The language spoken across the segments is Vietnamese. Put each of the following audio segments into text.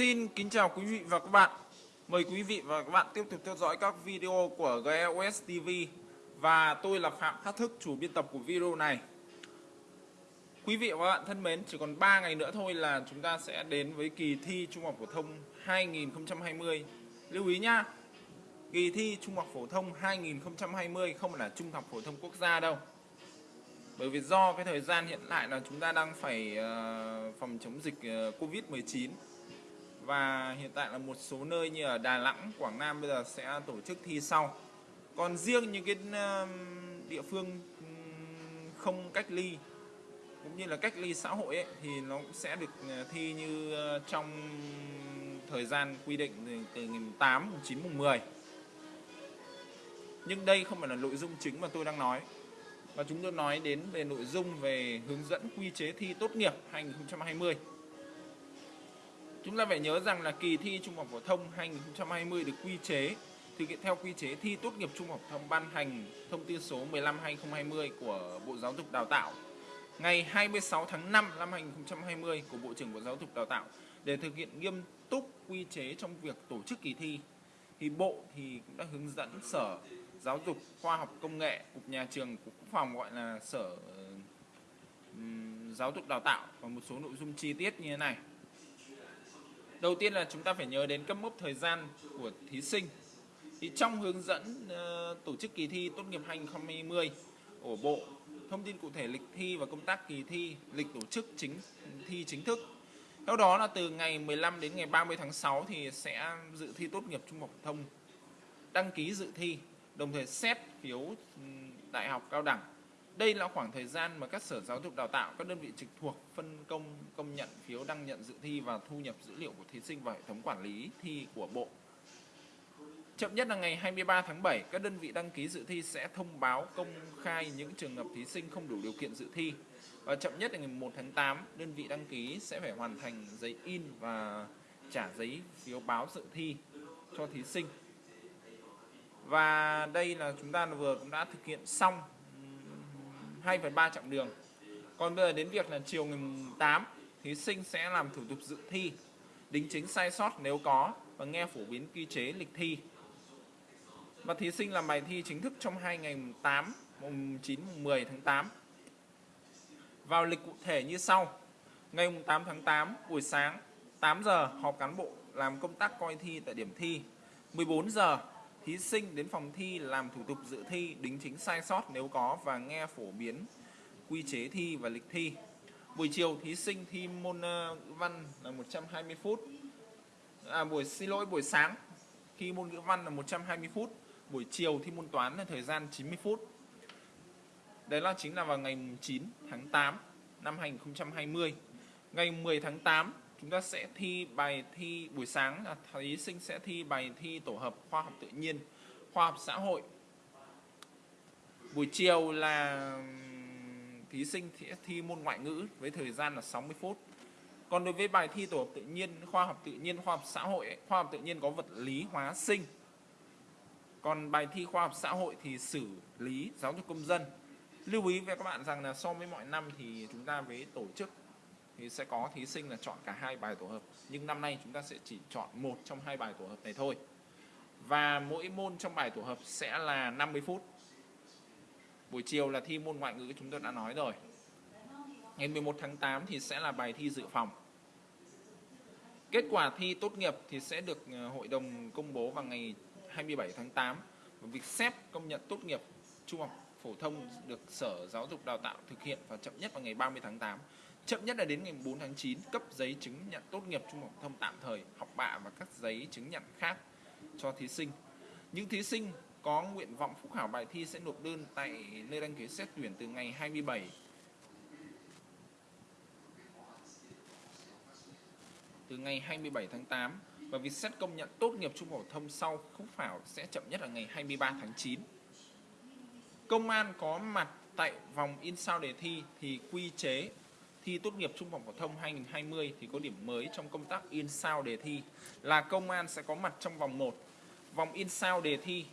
Xin kính chào quý vị và các bạn. Mời quý vị và các bạn tiếp tục theo dõi các video của GLOS TV và tôi là Phạm Khắc Thức, chủ biên tập của video này. Quý vị và các bạn thân mến, chỉ còn 3 ngày nữa thôi là chúng ta sẽ đến với kỳ thi Trung học phổ thông 2020. Lưu ý nhá, kỳ thi Trung học phổ thông 2020 không phải là Trung học phổ thông quốc gia đâu. Bởi vì do cái thời gian hiện tại là chúng ta đang phải ờ, phòng chống dịch ờ, Covid-19 và hiện tại là một số nơi như ở Đà Nẵng, Quảng Nam bây giờ sẽ tổ chức thi sau. Còn riêng những cái um, địa phương um, không cách ly cũng như là cách ly xã hội ấy, thì nó cũng sẽ được ờ, thi như ờ, trong thời gian quy định từ, từ ngày 8, 9, 10. Nhưng đây không phải là nội dung chính mà tôi đang nói và chúng tôi nói đến về nội dung về hướng dẫn quy chế thi tốt nghiệp 2020. Chúng ta phải nhớ rằng là kỳ thi Trung học phổ thông 2020 được quy chế thực hiện theo quy chế thi tốt nghiệp Trung học phổ thông ban hành thông tư số 15/2020 của Bộ Giáo dục Đào tạo ngày 26 tháng 5 năm 2020 của Bộ trưởng Bộ Giáo dục Đào tạo để thực hiện nghiêm túc quy chế trong việc tổ chức kỳ thi thì Bộ thì cũng đã hướng dẫn Sở Giáo dục Khoa học Công nghệ, Cục Nhà trường, Cục Quốc phòng gọi là Sở Giáo dục Đào tạo và một số nội dung chi tiết như thế này. Đầu tiên là chúng ta phải nhớ đến cấp mốc thời gian của thí sinh. Thì trong hướng dẫn uh, tổ chức kỳ thi tốt nghiệp 2020 của Bộ, thông tin cụ thể lịch thi và công tác kỳ thi, lịch tổ chức chính thi chính thức. Theo đó là từ ngày 15 đến ngày 30 tháng 6 thì sẽ dự thi tốt nghiệp trung học phổ thông đăng ký dự thi đồng thời xét phiếu ừ, đại học cao đẳng. Đây là khoảng thời gian mà các sở giáo dục đào tạo, các đơn vị trực thuộc phân công công nhận phiếu đăng nhận dự thi và thu nhập dữ liệu của thí sinh vào hệ thống quản lý thi của Bộ. Chậm nhất là ngày 23 tháng 7, các đơn vị đăng ký dự thi sẽ thông báo công khai những trường hợp thí sinh không đủ điều kiện dự thi. Và chậm nhất là ngày 1 tháng 8, đơn vị đăng ký sẽ phải hoàn thành giấy in và trả giấy phiếu báo dự thi cho thí sinh và đây là chúng ta vừa cũng đã thực hiện xong 2 phần 3 chặng đường. Còn bây giờ đến việc là chiều ngày 8 thí sinh sẽ làm thủ tục dự thi, đính chính sai sót nếu có và nghe phổ biến quy chế lịch thi. Và thí sinh làm bài thi chính thức trong hai ngày mùng 8 mùng 9 mùng 10 tháng 8 vào lịch cụ thể như sau. Ngày mùng 8 tháng 8 buổi sáng 8 giờ, họp cán bộ làm công tác coi thi tại điểm thi. 14 giờ thí sinh đến phòng thi làm thủ tục dự thi, đính chính sai sót nếu có và nghe phổ biến quy chế thi và lịch thi. Buổi chiều thí sinh thi môn ngữ văn là 120 phút. À, buổi xin lỗi buổi sáng thi môn ngữ văn là 120 phút, buổi chiều thi môn toán là thời gian 90 phút. Đấy là chính là vào ngày 9 tháng 8 năm 2020. Ngày 10 tháng 8 chúng ta sẽ thi bài thi buổi sáng là thí sinh sẽ thi bài thi tổ hợp khoa học tự nhiên khoa học xã hội. Buổi chiều là thí sinh sẽ thi môn ngoại ngữ với thời gian là 60 phút. Còn đối với bài thi tổ hợp tự nhiên khoa học tự nhiên khoa học xã hội ấy, khoa học tự nhiên có vật lý hóa sinh. Còn bài thi khoa học xã hội thì xử lý giáo dục công dân. Lưu ý với các bạn rằng là so với mọi năm thì chúng ta với tổ chức thì sẽ có thí sinh là chọn cả hai bài tổ hợp. Nhưng năm nay chúng ta sẽ chỉ chọn một trong hai bài tổ hợp này thôi. Và mỗi môn trong bài tổ hợp sẽ là 50 phút. Buổi chiều là thi môn ngoại ngữ chúng tôi đã nói rồi. Ngày 11 tháng 8 thì sẽ là bài thi dự phòng. Kết quả thi tốt nghiệp thì sẽ được ờ, hội đồng công bố vào ngày 27 tháng 8 và việc xét công nhận tốt nghiệp trung học phổ thông được Sở Giáo dục Đào tạo thực hiện và chậm nhất vào ngày 30 tháng 8 Chậm nhất là đến ngày 4 tháng 9 cấp giấy chứng nhận tốt nghiệp trung học thông tạm thời, học bạ và các giấy chứng nhận khác cho thí sinh. Những thí sinh có nguyện vọng phúc khảo bài thi sẽ nộp đơn tại nơi đăng ký xét tuyển từ ngày 27 từ ngày 27 tháng 8 và việc xét công nhận tốt nghiệp trung học thông sau phúc khảo sẽ chậm nhất là ngày 23 tháng 9. Công an có mặt tại vòng in sao đề thi thì quy chế thi tốt nghiệp trung học phổ thông 2020 thì có điểm mới trong công tác in sao đề thi là công an sẽ có mặt trong vòng 1, vòng in sao đề thi.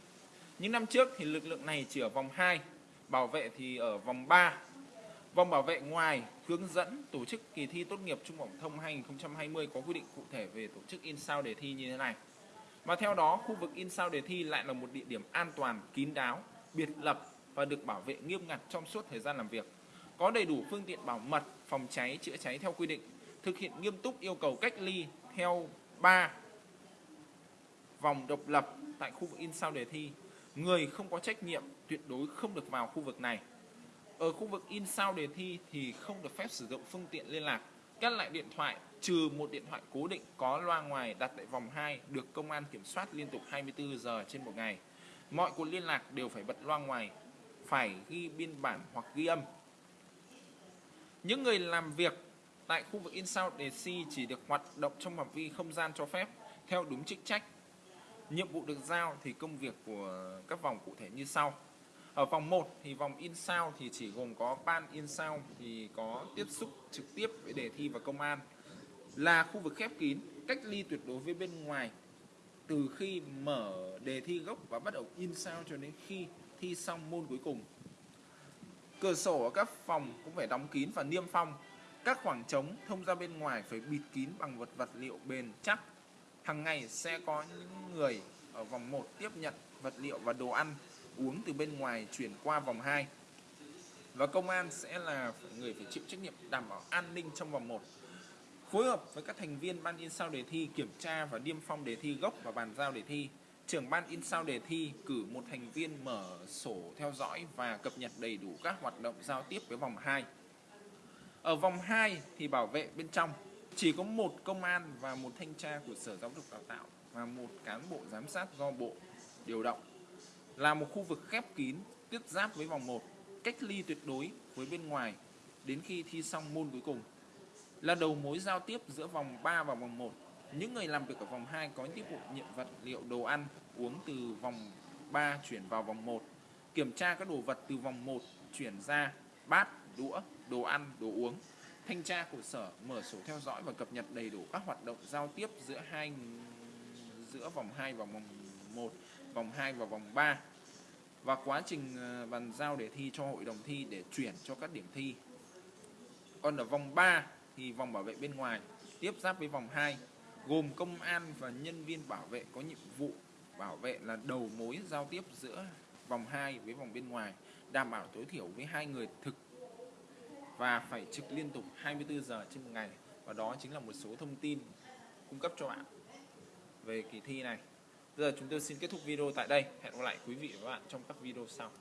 Những năm trước thì lực lượng này chỉ ở vòng 2, bảo vệ thì ở vòng 3. Vòng bảo vệ ngoài hướng dẫn tổ chức kỳ thi tốt nghiệp trung học phổ thông 2020 có quy định cụ thể về tổ chức in sao đề thi như thế này. Và theo đó, khu vực in sao đề thi lại là một địa điểm an toàn, kín đáo, biệt lập và được bảo vệ nghiêm ngặt trong suốt thời gian làm việc. Có đầy đủ phương tiện bảo mật, phòng cháy, chữa cháy theo quy định, thực hiện nghiêm túc yêu cầu cách ly theo 3 vòng độc lập tại khu vực in sao đề thi. Người không có trách nhiệm tuyệt đối không được vào khu vực này. Ở khu vực in sao đề thi thì không được phép sử dụng phương tiện liên lạc, cắt lại điện thoại trừ một điện thoại cố định có loa ngoài đặt tại vòng 2 được công an kiểm soát liên tục 24 giờ trên một ngày. Mọi cuộc liên lạc đều phải bật loa ngoài, phải ghi biên bản hoặc ghi âm. Những người làm việc tại khu vực in sao đề thi chỉ được hoạt động trong phạm vi không gian cho phép theo đúng chức trách. Nhiệm vụ được giao thì công việc của các vòng cụ thể như sau. Ở vòng 1 thì vòng in sao thì chỉ gồm có ban in sao thì có tiếp xúc trực tiếp với đề thi và công an là khu vực khép kín, cách ly tuyệt đối với bên ngoài từ khi mở đề thi gốc và bắt đầu in sao cho đến khi thi xong môn cuối cùng. Cửa sổ ở các phòng cũng phải đóng kín và niêm phong. Các khoảng trống thông ra bên ngoài phải bịt kín bằng vật vật liệu bền chắc. Hàng ngày sẽ có những người ở vòng 1 tiếp nhận vật liệu và đồ ăn, uống từ bên ngoài chuyển qua vòng 2. Và công an sẽ là người phải chịu trách nhiệm đảm bảo an ninh trong vòng 1 phối hợp với các thành viên ban in sao đề thi kiểm tra và niêm phong đề thi gốc và bàn giao đề thi. Trưởng ban in sao đề thi cử một thành viên mở sổ theo dõi và cập nhật đầy đủ các hoạt động giao tiếp với vòng 2. Ở vòng 2 thì bảo vệ bên trong chỉ có một công an và một thanh tra của Sở Giáo dục Đào tạo và một cán bộ giám sát do Bộ điều động. Là một khu vực khép kín tiếp giáp với vòng 1, cách ly tuyệt đối với bên ngoài đến khi thi xong môn cuối cùng là đầu mối giao tiếp giữa vòng 3 và vòng 1. Những người làm việc ở vòng 2 có tiếp vụ nhận vật liệu đồ ăn uống từ vòng 3 chuyển vào vòng 1. Kiểm tra các đồ vật từ vòng 1 chuyển ra bát, đũa, đồ ăn, đồ uống. Thanh tra của sở mở sổ theo dõi và cập nhật đầy đủ các hoạt động giao tiếp giữa hai giữa vòng 2 và vòng 1, vòng 2 và vòng 3 và quá trình ờ, bàn giao đề thi cho hội đồng thi để chuyển cho các điểm thi. Còn ở vòng 3 thì vòng bảo vệ bên ngoài tiếp giáp với vòng 2 gồm công an và nhân viên bảo vệ có nhiệm vụ bảo vệ là đầu mối giao tiếp giữa vòng 2 với vòng bên ngoài, đảm bảo tối thiểu với hai người thực và phải trực liên tục 24 giờ trên một ngày và đó chính là một số thông tin cung cấp cho bạn về kỳ thi này. Bây giờ chúng tôi xin kết thúc video tại đây. Hẹn gặp lại quý vị và các bạn trong các video sau.